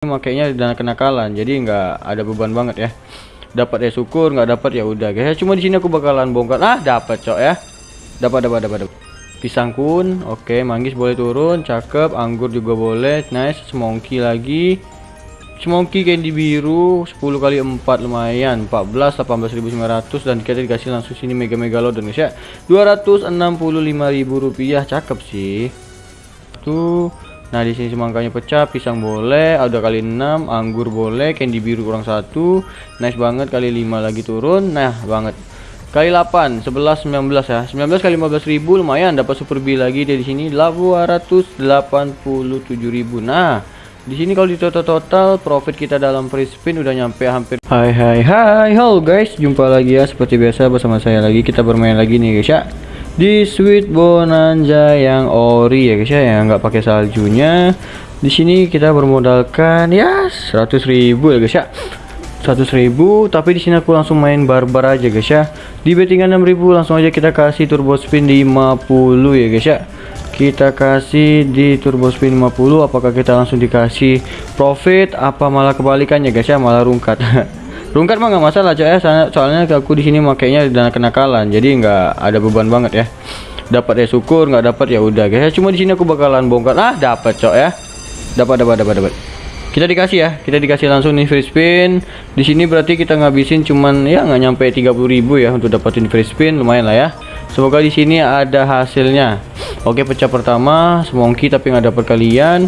makainya dana kenakalan jadi nggak ada beban banget ya. Dapat ya syukur nggak dapat ya udah guys. Cuma di sini aku bakalan bongkar. Ah dapat cok ya. Dapat dapat dapat pisang kun oke manggis boleh turun cakep anggur juga boleh nice. Semongki lagi. Semongki candy biru 10 kali 4 lumayan. 14 18.900 dan kita dikasih langsung sini mega megalodon guys ya. 265.000 rupiah cakep sih. Tuh Nah di sini semangkanya pecah, pisang boleh, ada kali 6, anggur boleh, candy biru kurang satu, nice banget kali 5 lagi turun, nah banget. Kali 8, 11, 19 ya. 19 kali 15 ribu lumayan dapat super B lagi dari sini 287 ribu. Nah, di sini kalau di total total profit kita dalam free spin udah nyampe hampir Hai hai hai halo guys jumpa lagi ya seperti biasa bersama saya lagi kita bermain lagi nih guys ya di Sweet Bonanza yang ori ya guys ya yang nggak pakai saljunya. Di sini kita bermodalkan ya 100.000 ya guys ya. 100.000 tapi di sini aku langsung main barbar aja guys ya. Di bettingan 6.000 langsung aja kita kasih turbo spin di 50 ya guys ya. Kita kasih di turbo spin 50 apakah kita langsung dikasih profit apa malah kebalikannya guys ya? Malah rungkat rungkat mah nggak masalah coy ya. Soalnya aku di sini makainya dana kenakalan jadi nggak ada beban banget ya. Dapat ya syukur nggak dapat ya udah guys cuma di sini aku bakalan bongkar. Ah dapat cok ya. Dapat dapat dapat dapat. Kita dikasih ya. Kita dikasih langsung nih free spin. Di sini berarti kita ngabisin cuman ya nggak nyampe 30.000 ya untuk dapetin free spin. Lumayan lah ya. Semoga di sini ada hasilnya. Oke pecah pertama semongki tapi nggak dapat kalian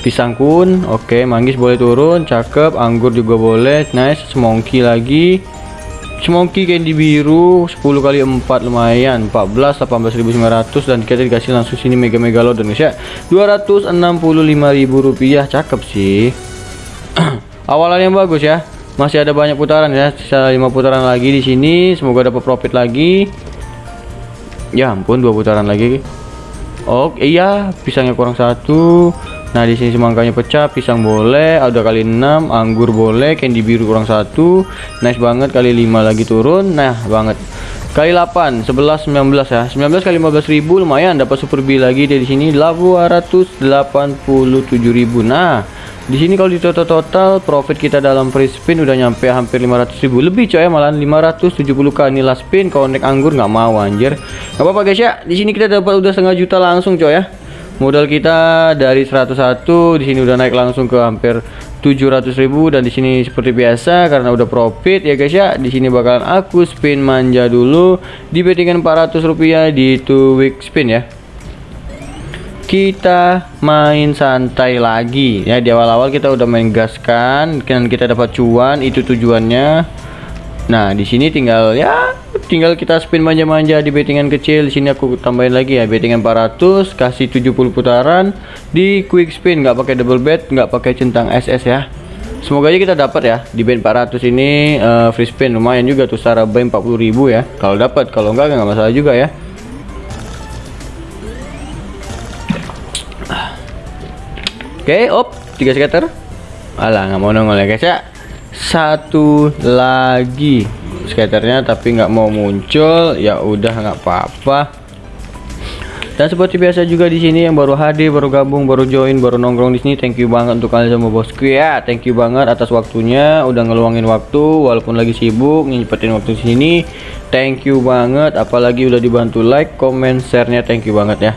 pisang kun oke manggis boleh turun cakep anggur juga boleh nice semongki lagi. Semongki candy biru 10 kali 4 lumayan 14 18.900 dan kita dikasih langsung sini mega megalodon guys ya. 265.000 rupiah cakep sih. Awalan yang bagus ya. Masih ada banyak putaran ya. Sisa 5 putaran lagi di sini semoga dapat profit lagi. Ya ampun dua putaran lagi. Oke iya pisangnya kurang satu Nah di sini semangkanya pecah, pisang boleh, ada kali 6, anggur boleh, candy biru kurang satu, nice banget kali 5 lagi turun, nah banget. Kali 8, 11, 19 ya. 19 kali 15 ribu lumayan dapat super B lagi dari sini. 287 ribu. Nah, di sini kalau di total total profit kita dalam free spin udah nyampe hampir 500 ribu. Lebih coy malah 570 kali nilai spin. Connect anggur nggak mau anjir. Nggak apa-apa guys ya. Di sini kita dapat udah setengah juta langsung coy ya modal kita dari 101 di sini udah naik langsung ke hampir 700.000 dan di sini seperti biasa karena udah profit ya guys ya. Di sini bakalan aku spin manja dulu. Di bettingan 400 rupiah di two week spin ya. Kita main santai lagi. Ya di awal-awal kita udah main gas kan kita dapat cuan itu tujuannya. Nah, di sini tinggal ya tinggal kita spin manja-manja di bettingan kecil. Di sini aku tambahin lagi ya bettingan 400 kasih 70 putaran di quick spin nggak pakai double bet, nggak pakai centang SS ya. Semoga aja kita dapat ya di bet 400 ini uh, free spin lumayan juga tuh secara buy 40.000 ya. Kalau dapat, kalau enggak nggak masalah juga ya. Oke, okay, op, 3 scatter. Alah, nggak mau nongol ya guys ya satu lagi skaternya tapi nggak mau muncul ya udah nggak apa-apa. Dan seperti biasa juga di sini yang baru hadir baru gabung baru join baru nongkrong di sini thank you banget untuk kalian semua bosku. Ya thank you banget atas waktunya udah ngeluangin waktu walaupun lagi sibuk nyepetin waktu di sini. Thank you banget apalagi udah dibantu like comment share-nya thank you banget ya.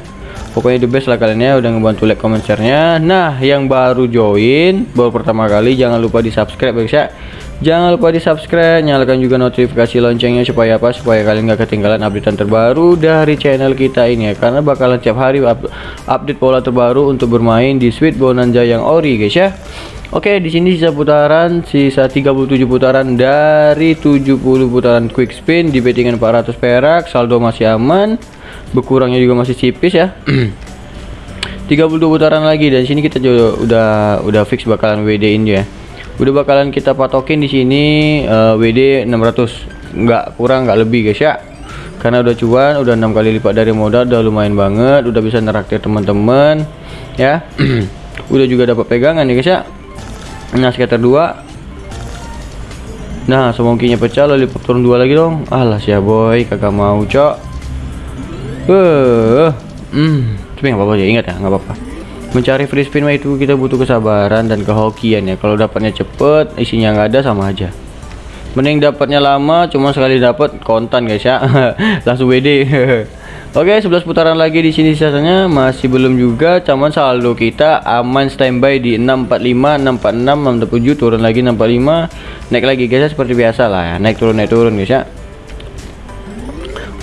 Pokoknya the best lah kalian ya udah ngebantu like comment share-nya. Nah yang baru join baru pertama kali jangan lupa di subscribe guys ya jangan lupa di subscribe nyalakan juga notifikasi loncengnya supaya apa? Supaya kalian gak ketinggalan update terbaru dari channel kita ini ya. Karena bakalan tiap hari up update pola terbaru untuk bermain di Sweet Bonanza yang ori guys ya. Oke di sini sisa putaran sisa 37 putaran dari 70 putaran quick spin di bettingan 400 perak. Saldo masih aman berkurangnya juga masih tipis ya. 32 putaran lagi dan sini kita juga udah udah fix bakalan WD ini ya udah bakalan kita patokin di sini uh, WD 600 nggak kurang nggak lebih guys ya. Karena udah cuan udah enam kali lipat dari modal udah lumayan banget udah bisa neraktir teman-teman ya. Udah juga dapat pegangan ya guys ya. Nah sekitar dua. Nah semongkinya pecah lalu turun dua lagi dong. Alah ya boy kagak mau cok. Eh, hmm, tapi nggak apa-apa ya, ingat ya, nggak apa-apa. Mencari free spin mah itu kita butuh kesabaran dan kehokian ya. Kalau dapatnya cepet isinya nggak ada sama aja. Mending dapatnya lama cuma sekali dapat kontan guys ya. Langsung WD Oke 11 putaran lagi di sini sisanya. Masih belum juga cuman saldo kita aman standby di 645 646 647 turun lagi 645 naik lagi guys ya, seperti biasa lah ya. Naik turun naik turun guys ya.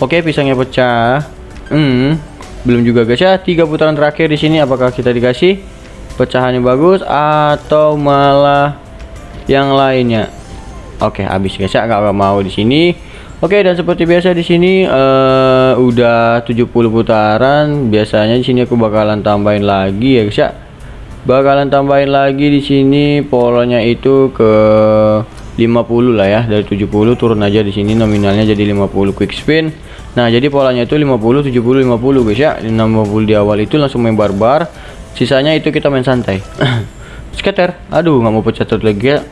Oke pisangnya pecah. Hmm belum juga guys ya tiga putaran terakhir di sini apakah kita dikasih pecahannya bagus atau malah yang lainnya Oke habis guys ya nggak mau di sini Oke dan seperti biasa di sini uh, udah 70 putaran. Biasanya di sini aku bakalan tambahin lagi ya guys ya. Bakalan tambahin lagi di sini polanya itu ke 50 lah ya. Dari 70 turun aja di sini nominalnya jadi 50 quick spin. Nah, jadi polanya itu 50 70 50 guys ya. 60 di awal itu langsung main barbar. Sisanya itu kita main santai. Scatter. Aduh, nggak mau pecah lagi ya.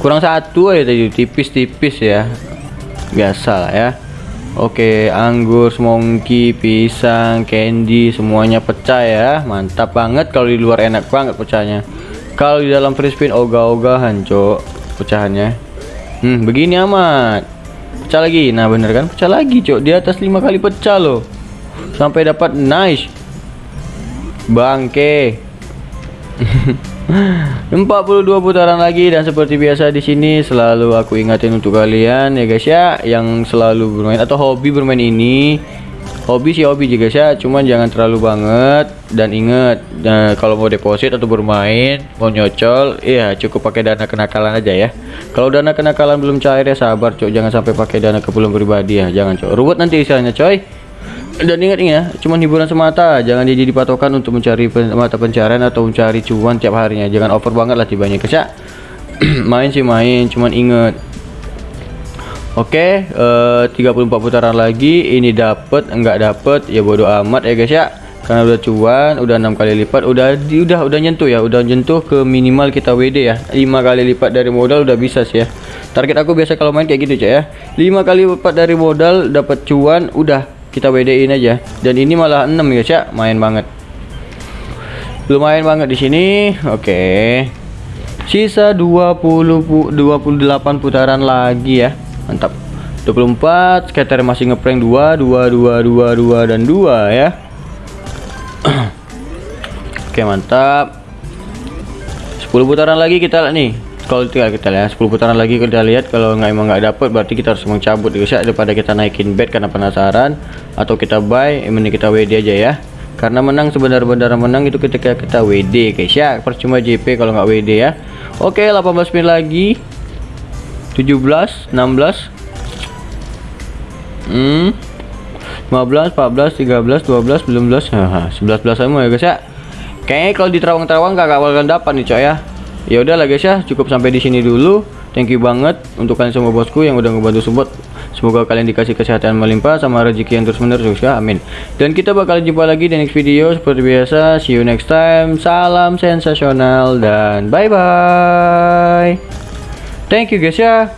Kurang satu aja tadi tipis-tipis ya biasa lah ya Oke anggur semongki pisang candy semuanya pecah ya mantap banget kalau di luar enak banget pecahnya kalau di dalam free spin ogah-ogahan cok pecahannya hmm begini amat pecah lagi. Nah bener kan? Pecah lagi cok. Di atas lima kali pecah loh. Sampai dapat nice. Bangke. 42 putaran lagi dan seperti biasa di sini selalu aku ingatin untuk kalian ya guys ya. Yang selalu bermain atau hobi bermain ini hobi sih hobi juga guys ya cuman jangan terlalu banget. Dan inget nah, kalau mau deposit atau bermain mau nyocol ya cukup pakai dana kenakalan aja ya. Kalau dana kenakalan belum cair ya sabar cok. Jangan sampai pakai dana kepulung pribadi ya. Jangan cok. Ruwet nanti istilahnya coy. Dan ingat ya cuma hiburan semata. Jangan jadi patokan untuk mencari pen mata pencarian atau mencari cuan tiap harinya. Jangan over banget lah tibanya guys ya main sih main cuman inget Oke, okay, uh, 34 putaran lagi. Ini dapat, enggak dapat, ya bodoh amat ya guys ya. Karena udah cuan, udah enam kali lipat, udah di, udah udah nyentuh ya, udah nyentuh ke minimal kita WD ya. 5 kali lipat dari modal udah bisa sih ya. Target aku biasa kalau main kayak gitu, Cak ya. 5 kali lipat dari modal dapat cuan, udah kita WD in aja dan ini malah 6 guys ya main banget lumayan banget di sini oke okay. sisa 20 pu 28 putaran lagi ya mantap. 24 scatter masih ngeprank 2 2 2 2 2 dan 2 ya. Oke mantap. 10 putaran lagi kita lihat nih. Kalau tinggal kita lihat 10 putaran lagi kita lihat. Kalau nggak emang nggak dapet berarti kita harus mencabut guys ya daripada kita naikin bet karena penasaran atau kita buy ini kita WD aja ya. Karena menang sebenar-benar menang itu ketika kita WD guys ya. Percuma JP kalau nggak WD ya. Oke 18 menit lagi 17 16 hmm 15 14 13 12 19 Haha, 11 11 semua ya guys ya. Kayaknya kalau di terawang-terawang gak bakalan dapat nih coy ya. Ya udah lah guys ya cukup sampai di sini dulu. Thank you banget untuk kalian semua bosku yang udah ngebantu support. Semoga kalian dikasih kesehatan melimpah sama rezeki yang terus menerus ya. Amin. Dan kita bakal jumpa lagi di next video. Seperti biasa see you next time. Salam sensasional dan bye bye thank you guys ya